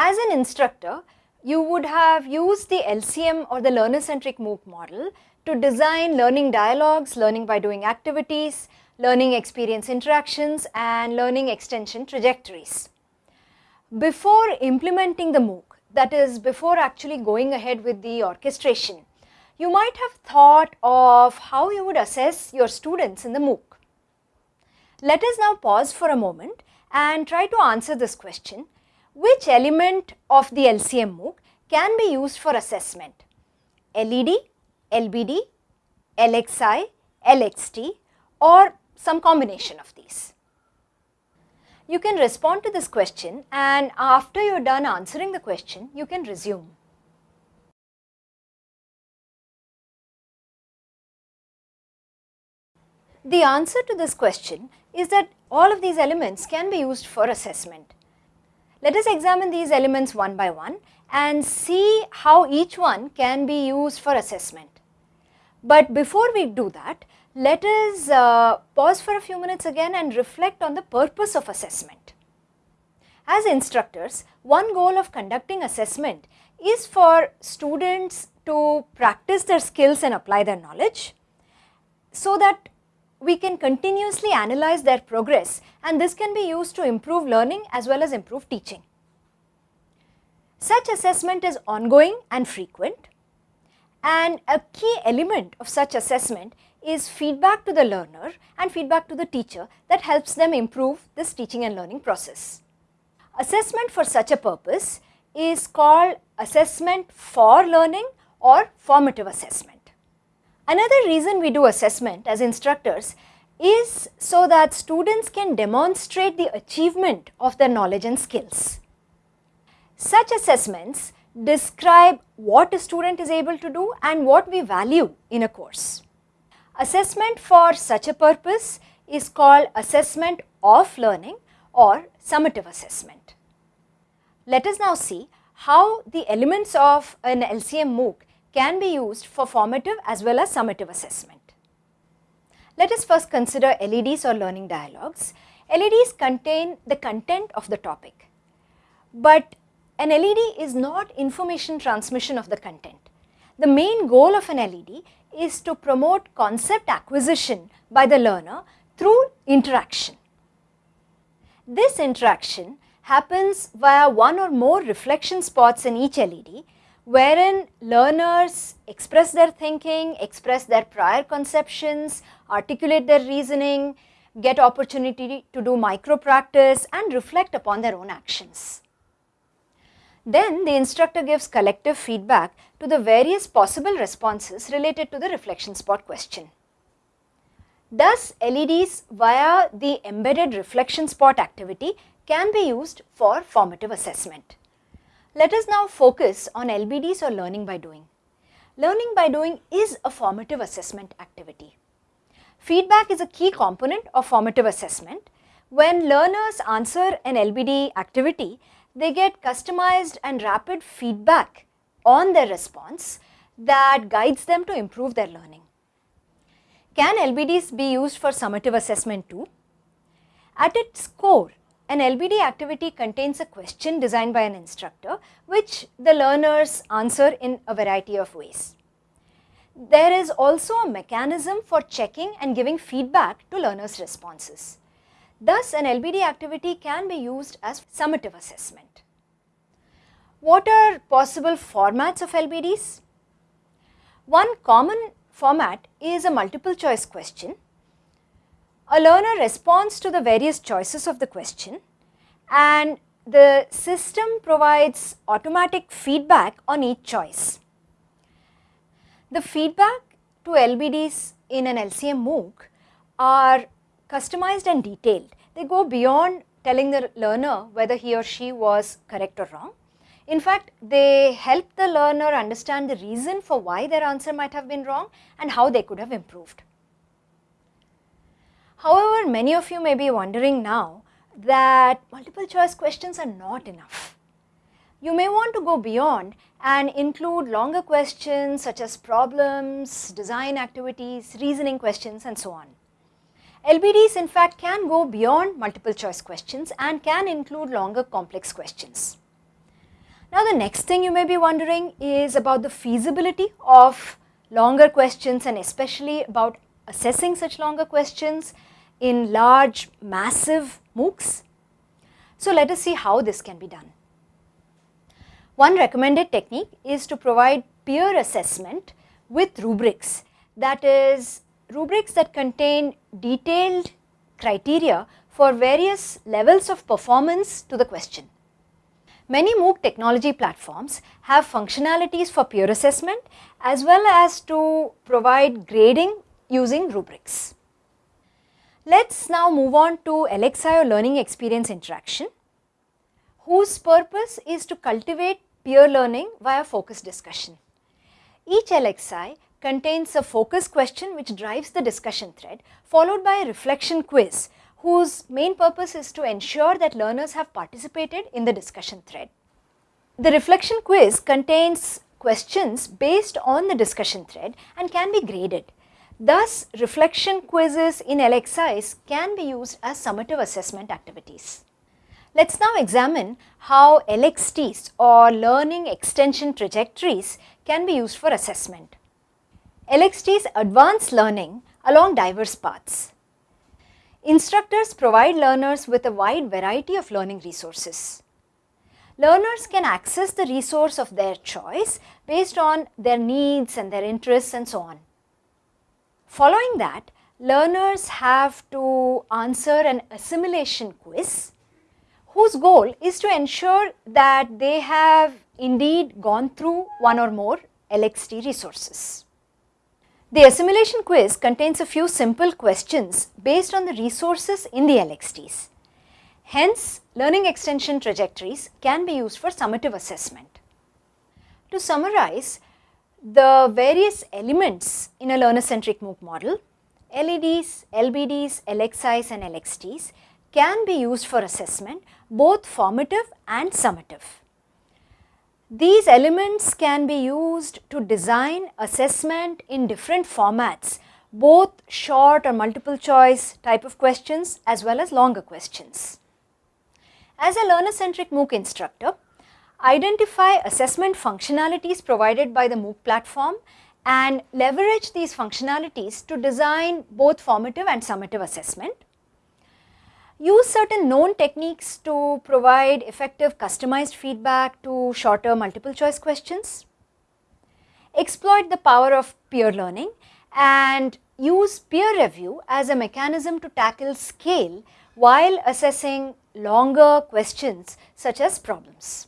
As an instructor, you would have used the LCM or the learner centric MOOC model to design learning dialogues, learning by doing activities, learning experience interactions and learning extension trajectories. Before implementing the MOOC, that is before actually going ahead with the orchestration, you might have thought of how you would assess your students in the MOOC. Let us now pause for a moment and try to answer this question which element of the LCM MOOC can be used for assessment? LED, LBD, LXI, LXT or some combination of these. You can respond to this question and after you are done answering the question, you can resume. The answer to this question is that all of these elements can be used for assessment. Let us examine these elements one by one and see how each one can be used for assessment. But before we do that, let us uh, pause for a few minutes again and reflect on the purpose of assessment. As instructors, one goal of conducting assessment is for students to practice their skills and apply their knowledge so that we can continuously analyze their progress and this can be used to improve learning as well as improve teaching. Such assessment is ongoing and frequent and a key element of such assessment is feedback to the learner and feedback to the teacher that helps them improve this teaching and learning process. Assessment for such a purpose is called assessment for learning or formative assessment. Another reason we do assessment as instructors is so that students can demonstrate the achievement of their knowledge and skills. Such assessments describe what a student is able to do and what we value in a course. Assessment for such a purpose is called assessment of learning or summative assessment. Let us now see how the elements of an LCM MOOC can be used for formative as well as summative assessment. Let us first consider LEDs or learning dialogues. LEDs contain the content of the topic, but an LED is not information transmission of the content. The main goal of an LED is to promote concept acquisition by the learner through interaction. This interaction happens via one or more reflection spots in each LED wherein learners express their thinking, express their prior conceptions, articulate their reasoning, get opportunity to do micro practice and reflect upon their own actions. Then the instructor gives collective feedback to the various possible responses related to the reflection spot question. Thus, LEDs via the embedded reflection spot activity can be used for formative assessment. Let us now focus on LBDs or learning by doing. Learning by doing is a formative assessment activity. Feedback is a key component of formative assessment. When learners answer an LBD activity, they get customized and rapid feedback on their response that guides them to improve their learning. Can LBDs be used for summative assessment too? At its core, an LBD activity contains a question designed by an instructor which the learners answer in a variety of ways. There is also a mechanism for checking and giving feedback to learners' responses. Thus, an LBD activity can be used as summative assessment. What are possible formats of LBDs? One common format is a multiple choice question a learner responds to the various choices of the question and the system provides automatic feedback on each choice. The feedback to LBDs in an LCM MOOC are customized and detailed. They go beyond telling the learner whether he or she was correct or wrong. In fact, they help the learner understand the reason for why their answer might have been wrong and how they could have improved. However, many of you may be wondering now that multiple choice questions are not enough. You may want to go beyond and include longer questions such as problems, design activities, reasoning questions and so on. LBDs in fact can go beyond multiple choice questions and can include longer complex questions. Now the next thing you may be wondering is about the feasibility of longer questions and especially about assessing such longer questions in large massive MOOCs. So let us see how this can be done. One recommended technique is to provide peer assessment with rubrics that is rubrics that contain detailed criteria for various levels of performance to the question. Many MOOC technology platforms have functionalities for peer assessment as well as to provide grading using rubrics. Let's now move on to LXI or learning experience interaction whose purpose is to cultivate peer learning via focus discussion. Each LXI contains a focus question which drives the discussion thread followed by a reflection quiz whose main purpose is to ensure that learners have participated in the discussion thread. The reflection quiz contains questions based on the discussion thread and can be graded. Thus, reflection quizzes in LXIs can be used as summative assessment activities. Let us now examine how LXTs or learning extension trajectories can be used for assessment. LXTs advance learning along diverse paths. Instructors provide learners with a wide variety of learning resources. Learners can access the resource of their choice based on their needs and their interests and so on. Following that, learners have to answer an assimilation quiz whose goal is to ensure that they have indeed gone through one or more LXT resources. The assimilation quiz contains a few simple questions based on the resources in the LXTs. Hence, learning extension trajectories can be used for summative assessment. To summarize, the various elements in a learner-centric MOOC model, LEDs, LBDs, LXIs and LXTs can be used for assessment both formative and summative. These elements can be used to design assessment in different formats, both short or multiple choice type of questions as well as longer questions. As a learner-centric MOOC instructor, identify assessment functionalities provided by the MOOC platform and leverage these functionalities to design both formative and summative assessment use certain known techniques to provide effective customized feedback to shorter multiple choice questions, exploit the power of peer learning and use peer review as a mechanism to tackle scale while assessing longer questions such as problems.